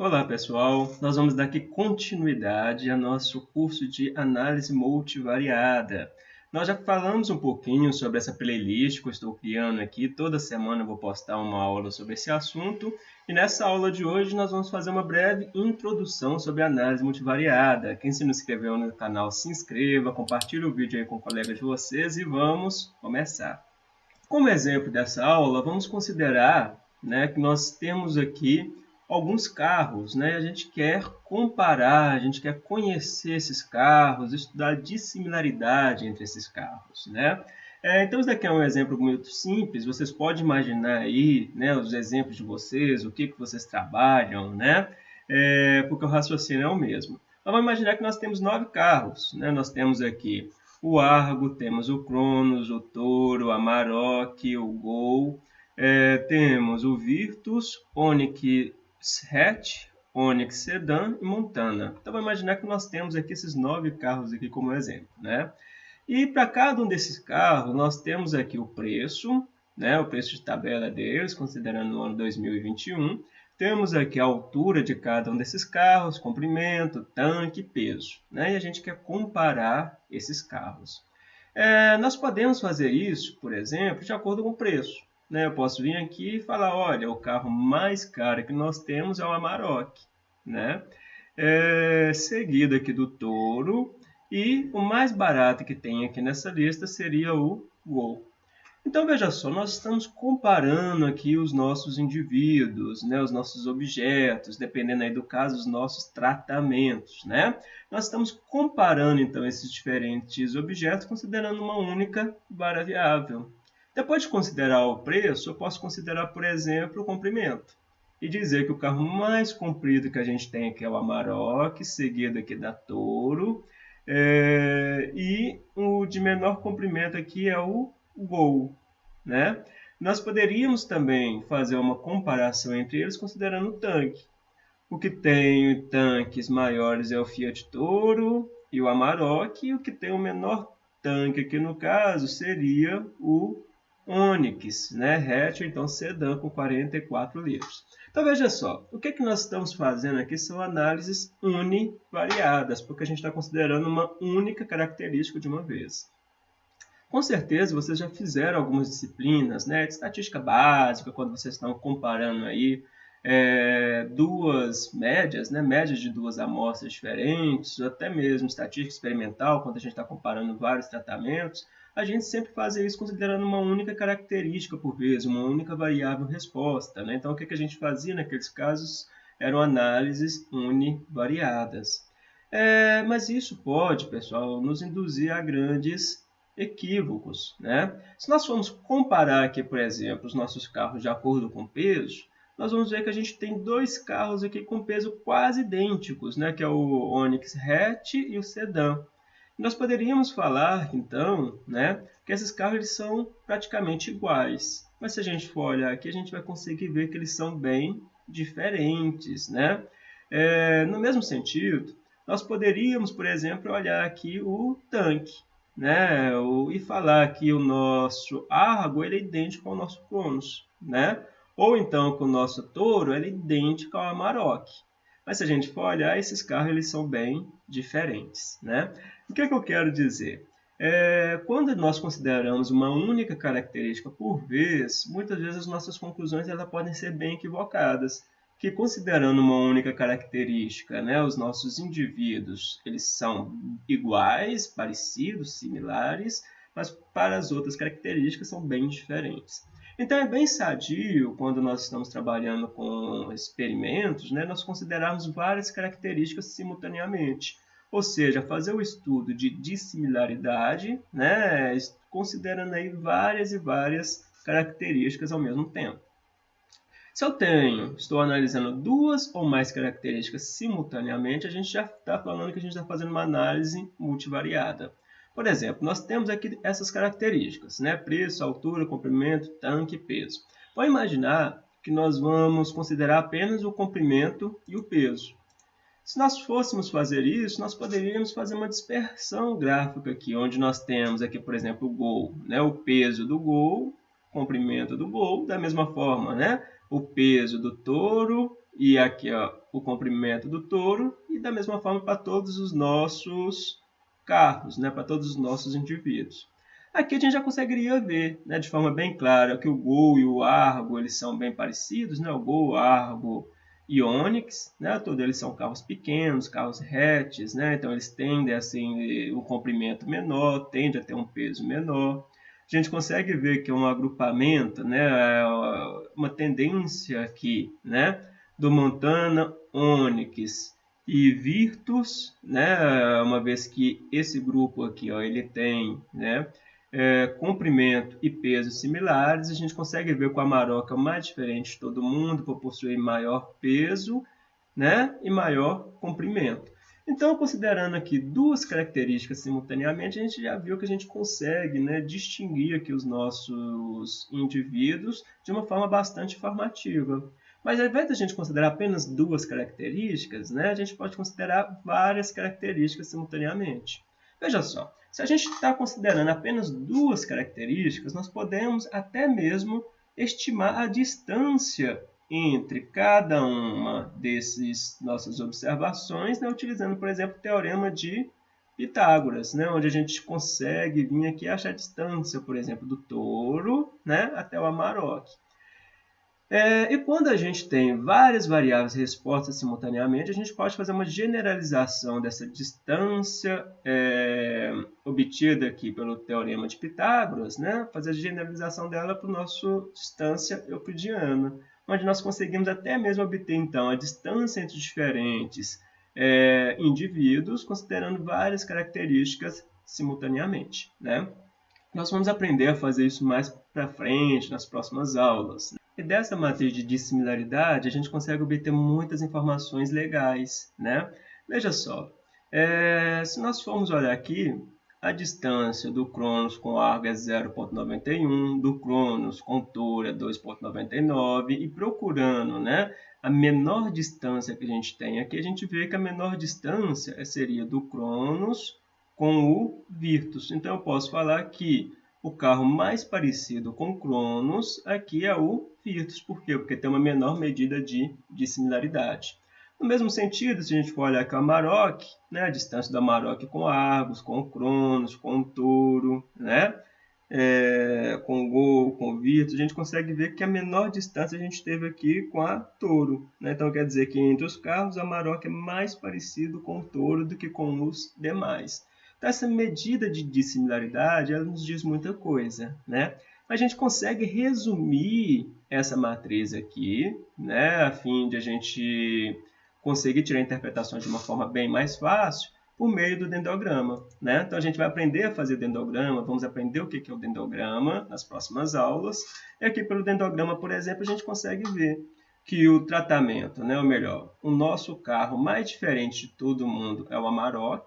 Olá pessoal, nós vamos dar aqui continuidade ao nosso curso de análise multivariada. Nós já falamos um pouquinho sobre essa playlist que eu estou criando aqui, toda semana eu vou postar uma aula sobre esse assunto e nessa aula de hoje nós vamos fazer uma breve introdução sobre análise multivariada. Quem se não inscreveu no canal se inscreva, compartilhe o vídeo aí com colegas de vocês e vamos começar. Como exemplo dessa aula, vamos considerar né, que nós temos aqui alguns carros, né? A gente quer comparar, a gente quer conhecer esses carros, estudar a dissimilaridade entre esses carros, né? É, então, isso daqui é um exemplo muito simples. Vocês podem imaginar aí né, os exemplos de vocês, o que, que vocês trabalham, né? É, porque o raciocínio é o mesmo. Vamos imaginar que nós temos nove carros. Né? Nós temos aqui o Argo, temos o Cronos, o Toro, a Maroc, o Gol. É, temos o Virtus, Onix hatch, Onix Sedan e Montana. Então, vamos imaginar que nós temos aqui esses nove carros aqui como exemplo, né? E para cada um desses carros, nós temos aqui o preço, né? O preço de tabela deles, considerando o ano 2021. Temos aqui a altura de cada um desses carros, comprimento, tanque, peso. Né? E a gente quer comparar esses carros. É, nós podemos fazer isso, por exemplo, de acordo com o preço. Né? Eu posso vir aqui e falar, olha, o carro mais caro que nós temos é o Amarok, né? É, seguido aqui do Toro, e o mais barato que tem aqui nessa lista seria o Gol. Então, veja só, nós estamos comparando aqui os nossos indivíduos, né, os nossos objetos, dependendo aí do caso, os nossos tratamentos. Né? Nós estamos comparando, então, esses diferentes objetos, considerando uma única variável. Depois de considerar o preço, eu posso considerar, por exemplo, o comprimento. E dizer que o carro mais comprido que a gente tem aqui é o Amarok, seguido aqui da Toro. É, e o de menor comprimento aqui é o Gol. Né? Nós poderíamos também fazer uma comparação entre eles considerando o tanque. O que tem tanques maiores é o Fiat Toro e o Amarok, e o que tem o menor tanque aqui no caso seria o Onix, né? hatch, então sedã com 44 litros. Então veja só, o que, que nós estamos fazendo aqui são análises univariadas, porque a gente está considerando uma única característica de uma vez. Com certeza vocês já fizeram algumas disciplinas né, de estatística básica, quando vocês estão comparando aí é, duas médias, né, médias de duas amostras diferentes, até mesmo estatística experimental, quando a gente está comparando vários tratamentos a gente sempre faz isso considerando uma única característica por vez, uma única variável resposta. Né? Então, o que, a gente fazia naqueles casos eram análises univariadas. É, mas isso pode, pessoal, nos induzir a grandes equívocos. Né? Se nós formos comparar aqui, por exemplo, os nossos carros de acordo com peso, nós vamos ver que a gente tem dois carros aqui com peso quase idênticos, né? que é o Onix Hatch e o Sedan. Nós poderíamos falar, então, né, que esses carros eles são praticamente iguais. Mas se a gente for olhar aqui, a gente vai conseguir ver que eles são bem diferentes. Né? É, no mesmo sentido, nós poderíamos, por exemplo, olhar aqui o tanque né? o, e falar que o nosso Argo ele é idêntico ao nosso Cronos. Né? Ou então que o nosso Touro é idêntico ao Amarok. Mas se a gente for olhar, esses carros eles são bem diferentes. Né? O que, é que eu quero dizer? É, quando nós consideramos uma única característica por vez, muitas vezes as nossas conclusões elas podem ser bem equivocadas. Que considerando uma única característica, né, os nossos indivíduos eles são iguais, parecidos, similares, mas para as outras características são bem diferentes. Então é bem sadio quando nós estamos trabalhando com experimentos, né, nós considerarmos várias características simultaneamente. Ou seja, fazer o estudo de dissimilaridade, né, considerando aí várias e várias características ao mesmo tempo. Se eu tenho, estou analisando duas ou mais características simultaneamente, a gente já está falando que a gente está fazendo uma análise multivariada. Por exemplo, nós temos aqui essas características, né? preço, altura, comprimento, tanque e peso. Vamos imaginar que nós vamos considerar apenas o comprimento e o peso. Se nós fôssemos fazer isso, nós poderíamos fazer uma dispersão gráfica aqui, onde nós temos aqui, por exemplo, o gol, né? o peso do gol, comprimento do gol, da mesma forma, né? o peso do touro e aqui ó, o comprimento do touro e da mesma forma para todos os nossos carros, né, para todos os nossos indivíduos. Aqui a gente já conseguiria ver né, de forma bem clara que o Gol e o Argo eles são bem parecidos, né? o Gol, Argo e Onix, né? todos eles são carros pequenos, carros hatches, né? então eles tendem assim, um comprimento menor, tendem a ter um peso menor. A gente consegue ver que é um agrupamento, né? uma tendência aqui né? do Montana Onix e Virtus, né, uma vez que esse grupo aqui ó, ele tem né, é, comprimento e peso similares, a gente consegue ver que o Amarok é o mais diferente de todo mundo, por possuir maior peso né, e maior comprimento. Então, considerando aqui duas características simultaneamente, a gente já viu que a gente consegue né, distinguir aqui os nossos indivíduos de uma forma bastante informativa. Mas ao invés de a gente considerar apenas duas características, né, a gente pode considerar várias características simultaneamente. Veja só, se a gente está considerando apenas duas características, nós podemos até mesmo estimar a distância entre cada uma dessas nossas observações, né, utilizando, por exemplo, o teorema de Pitágoras, né, onde a gente consegue vir aqui achar a distância, por exemplo, do touro né, até o Amarok. É, e quando a gente tem várias variáveis respostas simultaneamente, a gente pode fazer uma generalização dessa distância é, obtida aqui pelo teorema de Pitágoras, né? fazer a generalização dela para a nossa distância euclidiana, onde nós conseguimos até mesmo obter então a distância entre diferentes é, indivíduos, considerando várias características simultaneamente. Né? Nós vamos aprender a fazer isso mais para frente, nas próximas aulas. E dessa matriz de dissimilaridade, a gente consegue obter muitas informações legais, né? Veja só, é, se nós formos olhar aqui, a distância do Cronos com Argo é 0.91, do Cronos com Touro é 2.99 e procurando né, a menor distância que a gente tem aqui, a gente vê que a menor distância seria do Cronos com o Virtus. Então eu posso falar que o carro mais parecido com Cronos aqui é o Virtus. Por quê? Porque tem uma menor medida de, de similaridade. No mesmo sentido, se a gente for olhar aqui o Amarok, né, a distância do Amarok com Argos, com Cronos, com Touro, né, é, com o Gol, com Virtus, a gente consegue ver que a menor distância a gente teve aqui com a Touro. Né? Então quer dizer que entre os carros, o Amarok é mais parecido com o Touro do que com os demais. Então, essa medida de dissimilaridade ela nos diz muita coisa. Né? A gente consegue resumir essa matriz aqui, né, a fim de a gente conseguir tirar interpretações de uma forma bem mais fácil, por meio do dendrograma. Né? Então, a gente vai aprender a fazer dendrograma, vamos aprender o que é o dendrograma nas próximas aulas. E aqui, pelo dendrograma, por exemplo, a gente consegue ver que o tratamento, né, ou melhor, o nosso carro mais diferente de todo mundo é o Amarok,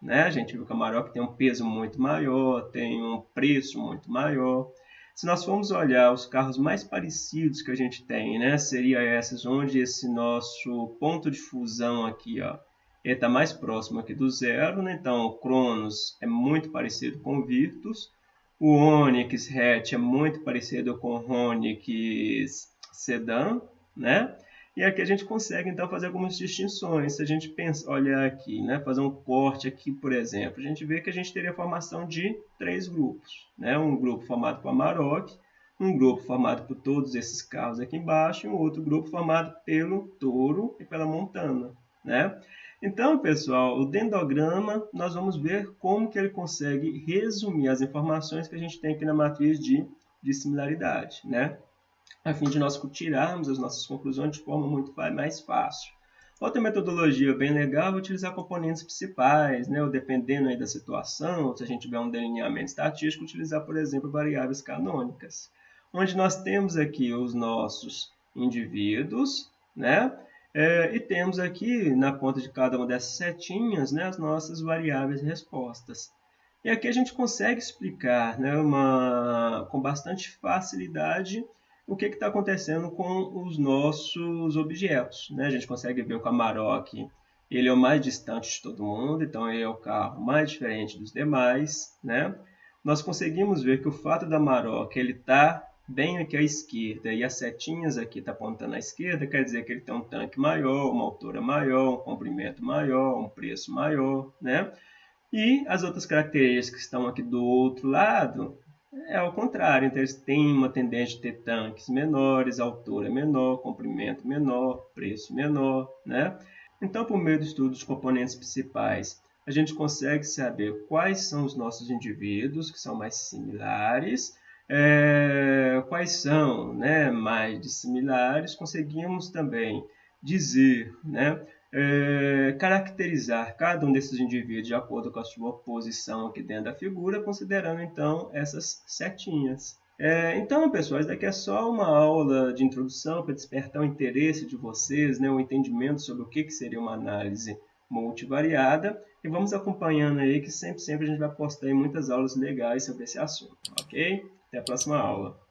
né? A gente viu que o Amarok tem um peso muito maior, tem um preço muito maior. Se nós formos olhar os carros mais parecidos que a gente tem, né? Seria esses onde esse nosso ponto de fusão aqui, ó, está mais próximo aqui do zero, né? Então, o Cronos é muito parecido com o Virtus. O Onix Hatch é muito parecido com o Onix Sedan, né? E aqui a gente consegue, então, fazer algumas distinções. Se a gente pensa, olhar aqui, né, fazer um corte aqui, por exemplo, a gente vê que a gente teria a formação de três grupos. Né? Um grupo formado por Amarok, um grupo formado por todos esses carros aqui embaixo e um outro grupo formado pelo touro e pela montana. Né? Então, pessoal, o dendrograma, nós vamos ver como que ele consegue resumir as informações que a gente tem aqui na matriz de, de similaridade. Né? A fim de nós tirarmos as nossas conclusões de forma muito mais fácil. Outra metodologia bem legal é utilizar componentes principais, né? ou dependendo aí da situação, se a gente tiver um delineamento estatístico, utilizar, por exemplo, variáveis canônicas, onde nós temos aqui os nossos indivíduos, né? É, e temos aqui, na ponta de cada uma dessas setinhas, né, as nossas variáveis respostas. E aqui a gente consegue explicar né, uma, com bastante facilidade o que está acontecendo com os nossos objetos. Né? A gente consegue ver o Amarok ele é o mais distante de todo mundo, então ele é o carro mais diferente dos demais. Né? Nós conseguimos ver que o fato da Amarok ele está bem aqui à esquerda e as setinhas aqui está apontando à esquerda, quer dizer que ele tem um tanque maior, uma altura maior, um comprimento maior, um preço maior, né? E as outras características que estão aqui do outro lado é ao contrário, então eles têm uma tendência de ter tanques menores, altura menor, comprimento menor, preço menor, né? Então, por meio do estudo dos componentes principais, a gente consegue saber quais são os nossos indivíduos que são mais similares, é, quais são né, mais dissimilares, conseguimos também dizer, né, é, caracterizar cada um desses indivíduos de acordo com a sua posição aqui dentro da figura, considerando então essas setinhas. É, então, pessoal, isso daqui é só uma aula de introdução para despertar o interesse de vocês, né, o entendimento sobre o que, que seria uma análise multivariada. E vamos acompanhando aí que sempre, sempre a gente vai postar muitas aulas legais sobre esse assunto, ok? Até a próxima aula.